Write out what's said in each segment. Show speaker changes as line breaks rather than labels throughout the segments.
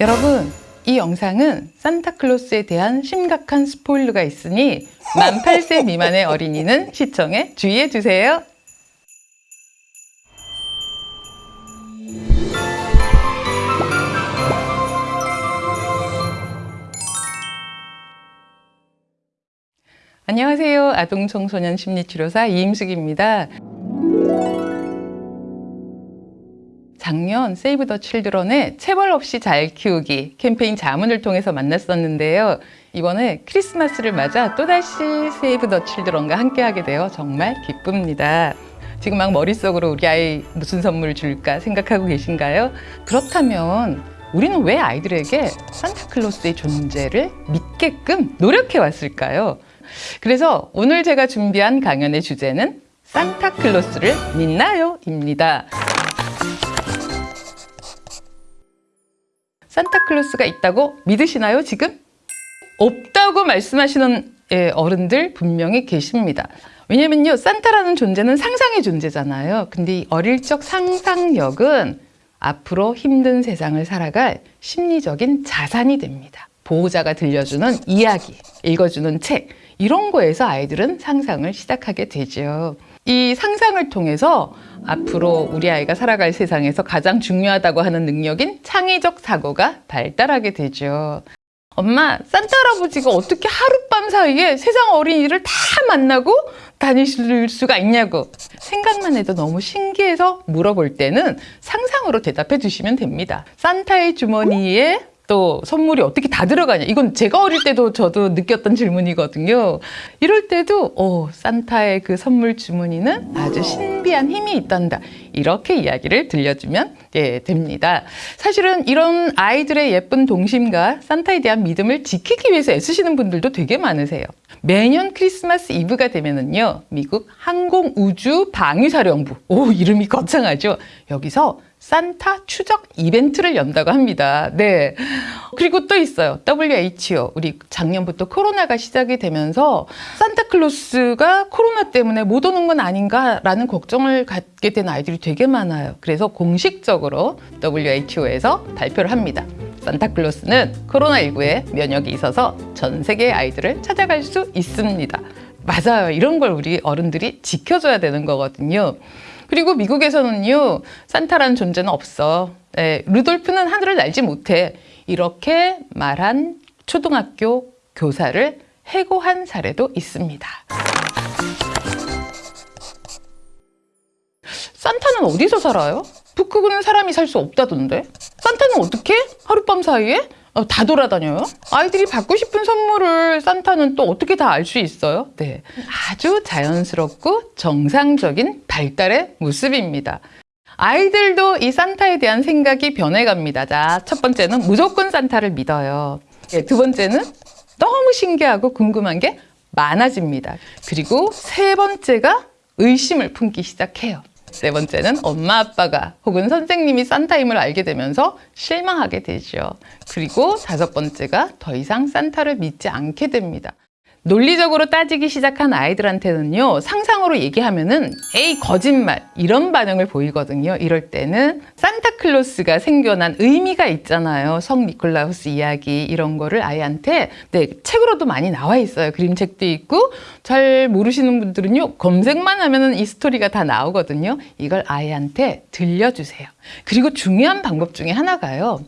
여러분, 이 영상은 산타클로스에 대한 심각한 스포일러가 있으니 만 8세 미만의 어린이는 시청에 주의해 주세요. 안녕하세요. 아동청소년 심리치료사 이임숙입니다. 작년 세이브 더 칠드런의 체벌 없이 잘 키우기 캠페인 자문을 통해서 만났었는데요. 이번에 크리스마스를 맞아 또다시 세이브 더 칠드런과 함께하게 되어 정말 기쁩니다. 지금 막 머릿속으로 우리 아이 무슨 선물 줄까 생각하고 계신가요? 그렇다면 우리는 왜 아이들에게 산타클로스의 존재를 믿게끔 노력해 왔을까요? 그래서 오늘 제가 준비한 강연의 주제는 산타클로스를 믿나요? 입니다. 산타클로스가 있다고 믿으시나요, 지금? 없다고 말씀하시는 예, 어른들 분명히 계십니다. 왜냐면요, 산타라는 존재는 상상의 존재잖아요. 근데 이 어릴 적 상상력은 앞으로 힘든 세상을 살아갈 심리적인 자산이 됩니다. 보호자가 들려주는 이야기, 읽어주는 책, 이런 거에서 아이들은 상상을 시작하게 되죠. 이 상상을 통해서 앞으로 우리 아이가 살아갈 세상에서 가장 중요하다고 하는 능력인 창의적 사고가 발달하게 되죠. 엄마, 산타 할아버지가 어떻게 하룻밤 사이에 세상 어린이를 다 만나고 다니실 수가 있냐고 생각만 해도 너무 신기해서 물어볼 때는 상상으로 대답해 주시면 됩니다. 산타의 주머니에 또 선물이 어떻게 다 들어가냐. 이건 제가 어릴 때도 저도 느꼈던 질문이거든요. 이럴 때도 어, 산타의 그 선물 주머니는 아주 신 비한 힘이 있단다. 이렇게 이야기를 들려주면 예, 됩니다. 사실은 이런 아이들의 예쁜 동심과 산타에 대한 믿음을 지키기 위해서 애쓰시는 분들도 되게 많으세요. 매년 크리스마스 이브가 되면은요 미국 항공우주방위사령부. 오 이름이 거창하죠? 여기서 산타 추적 이벤트를 연다고 합니다. 네. 그리고 또 있어요. WHO. 우리 작년부터 코로나가 시작이 되면서 산타클로스가 코로나 때문에 못 오는 건 아닌가라는 걱정을 갖게 된 아이들이 되게 많아요. 그래서 공식적으로 WHO에서 발표를 합니다. 산타클로스는 코로나19에 면역이 있어서 전 세계 아이들을 찾아갈 수 있습니다. 맞아요. 이런 걸 우리 어른들이 지켜줘야 되는 거거든요. 그리고 미국에서는요 산타라는 존재는 없어 네, 루돌프는 하늘을 날지 못해 이렇게 말한 초등학교 교사를 해고한 사례도 있습니다 산타는 어디서 살아요? 북극은 사람이 살 수 없다던데 산타는 어떻게? 하룻밤 사이에? 어, 다 돌아다녀요? 아이들이 받고 싶은 선물을 산타는 또 어떻게 다 알 수 있어요? 네, 아주 자연스럽고 정상적인 발달의 모습입니다. 아이들도 이 산타에 대한 생각이 변해갑니다. 자, 첫 번째는 무조건 산타를 믿어요. 네, 두 번째는 너무 신기하고 궁금한 게 많아집니다. 그리고 세 번째가 의심을 품기 시작해요. 네 번째는 엄마 아빠가 혹은 선생님이 산타임을 알게 되면서 실망하게 되죠. 그리고 다섯 번째가 더 이상 산타를 믿지 않게 됩니다. 논리적으로 따지기 시작한 아이들한테는요 상상으로 얘기하면은 에이 거짓말 이런 반응을 보이거든요. 이럴 때는 산타클로스가 생겨난 의미가 있잖아요. 성 니콜라우스 이야기 이런 거를 아이한테 네 책으로도 많이 나와 있어요. 그림책도 있고 잘 모르시는 분들은요 검색만 하면은 이 스토리가 다 나오거든요. 이걸 아이한테 들려주세요. 그리고 중요한 방법 중에 하나가요.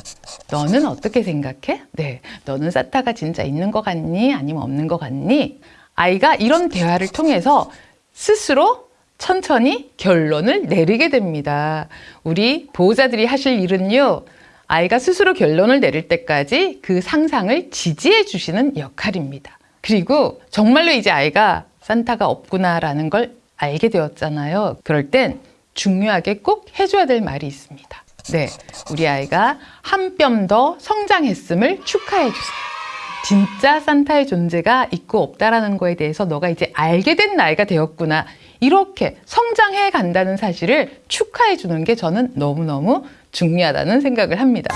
너는 어떻게 생각해? 네. 너는 산타가 진짜 있는 것 같니? 아니면 없는 것 같니? 보니 아이가 이런 대화를 통해서 스스로 천천히 결론을 내리게 됩니다. 우리 보호자들이 하실 일은요. 아이가 스스로 결론을 내릴 때까지 그 상상을 지지해 주시는 역할입니다. 그리고 정말로 이제 아이가 산타가 없구나 라는 걸 알게 되었잖아요. 그럴 땐 중요하게 꼭 해줘야 될 말이 있습니다. 네, 우리 아이가 한 뼘 더 성장했음을 축하해 주세요. 진짜 산타의 존재가 있고 없다라는 거에 대해서 너가 이제 알게 된 나이가 되었구나 이렇게 성장해 간다는 사실을 축하해 주는 게 저는 너무너무 중요하다는 생각을 합니다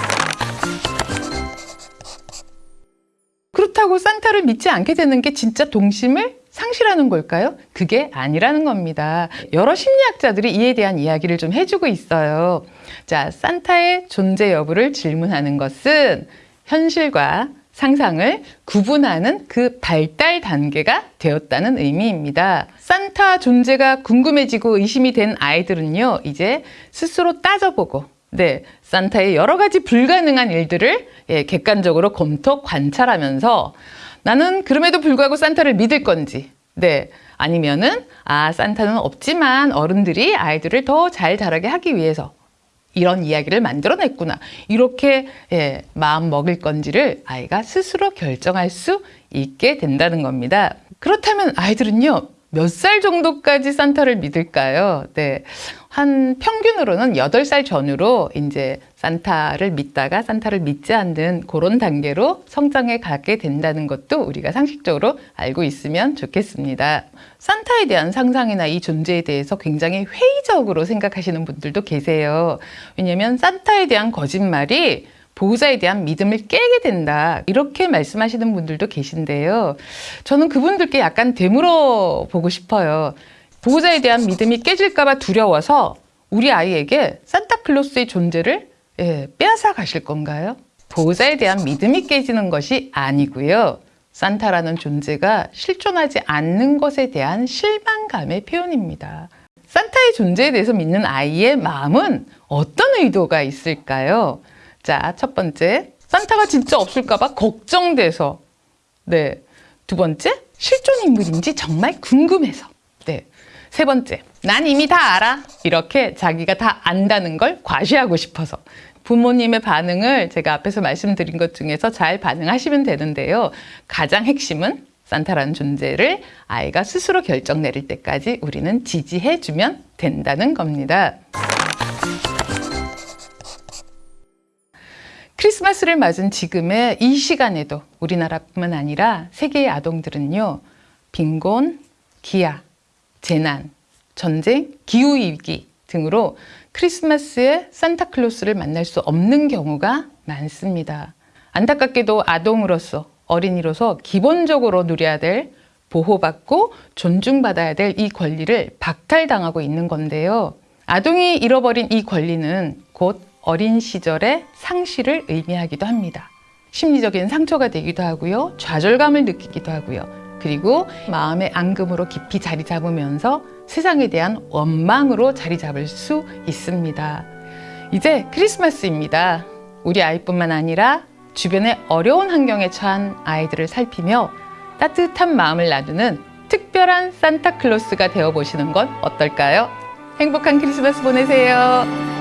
그렇다고 산타를 믿지 않게 되는 게 진짜 동심을 상실하는 걸까요? 그게 아니라는 겁니다. 여러 심리학자들이 이에 대한 이야기를 좀 해주고 있어요. 자, 산타의 존재 여부를 질문하는 것은 현실과 상상을 구분하는 그 발달 단계가 되었다는 의미입니다. 산타 존재가 궁금해지고 의심이 된 아이들은요, 이제 스스로 따져보고, 네, 산타의 여러 가지 불가능한 일들을 예, 객관적으로 검토, 관찰하면서 나는 그럼에도 불구하고 산타를 믿을 건지, 네, 아니면은, 아, 산타는 없지만 어른들이 아이들을 더 잘 자라게 하기 위해서 이런 이야기를 만들어냈구나. 이렇게 예, 마음 먹을 건지를 아이가 스스로 결정할 수 있게 된다는 겁니다. 그렇다면 아이들은요, 몇 살 정도까지 산타를 믿을까요? 네. 한 평균으로는 8살 전후로 이제 산타를 믿다가 산타를 믿지 않는 그런 단계로 성장해 가게 된다는 것도 우리가 상식적으로 알고 있으면 좋겠습니다. 산타에 대한 상상이나 이 존재에 대해서 굉장히 회의적으로 생각하시는 분들도 계세요. 왜냐하면 산타에 대한 거짓말이 보호자에 대한 믿음을 깨게 된다. 이렇게 말씀하시는 분들도 계신데요. 저는 그분들께 약간 되물어 보고 싶어요. 보호자에 대한 믿음이 깨질까 봐 두려워서 우리 아이에게 산타클로스의 존재를 예, 빼앗아 가실 건가요? 보호자에 대한 믿음이 깨지는 것이 아니고요. 산타라는 존재가 실존하지 않는 것에 대한 실망감의 표현입니다. 산타의 존재에 대해서 믿는 아이의 마음은 어떤 의도가 있을까요? 자, 첫 번째, 산타가 진짜 없을까 봐 걱정돼서. 네. 두 번째, 실존 인물인지 정말 궁금해서. 네. 세 번째, 난 이미 다 알아. 이렇게 자기가 다 안다는 걸 과시하고 싶어서. 부모님의 반응을 제가 앞에서 말씀드린 것 중에서 잘 반응하시면 되는데요. 가장 핵심은 산타라는 존재를 아이가 스스로 결정 내릴 때까지 우리는 지지해주면 된다는 겁니다. 크리스마스를 맞은 지금의 이 시간에도 우리나라뿐만 아니라 세계의 아동들은요, 빈곤, 기아, 재난, 전쟁, 기후위기 등으로 크리스마스에 산타클로스를 만날 수 없는 경우가 많습니다. 안타깝게도 아동으로서 어린이로서 기본적으로 누려야 될 보호받고 존중받아야 될 이 권리를 박탈당하고 있는 건데요. 아동이 잃어버린 이 권리는 곧 어린 시절의 상실을 의미하기도 합니다. 심리적인 상처가 되기도 하고요. 좌절감을 느끼기도 하고요. 그리고 마음의 앙금으로 깊이 자리 잡으면서 세상에 대한 원망으로 자리 잡을 수 있습니다. 이제 크리스마스입니다. 우리 아이뿐만 아니라 주변의 어려운 환경에 처한 아이들을 살피며 따뜻한 마음을 나누는 특별한 산타클로스가 되어보시는 건 어떨까요? 행복한 크리스마스 보내세요.